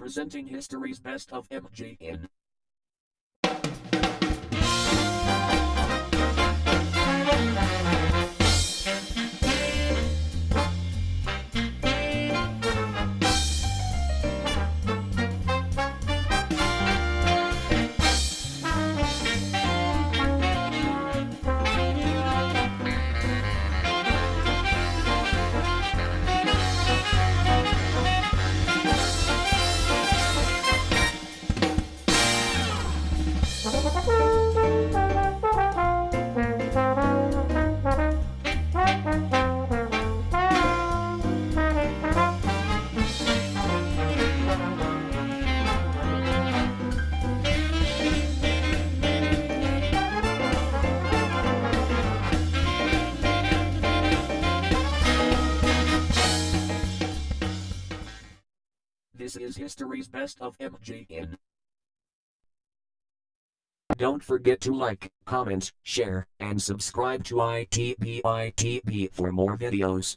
presenting history's best of MGN. This is history's best of MGN. Don't forget to like, comment, share, and subscribe to ITBITB for more videos.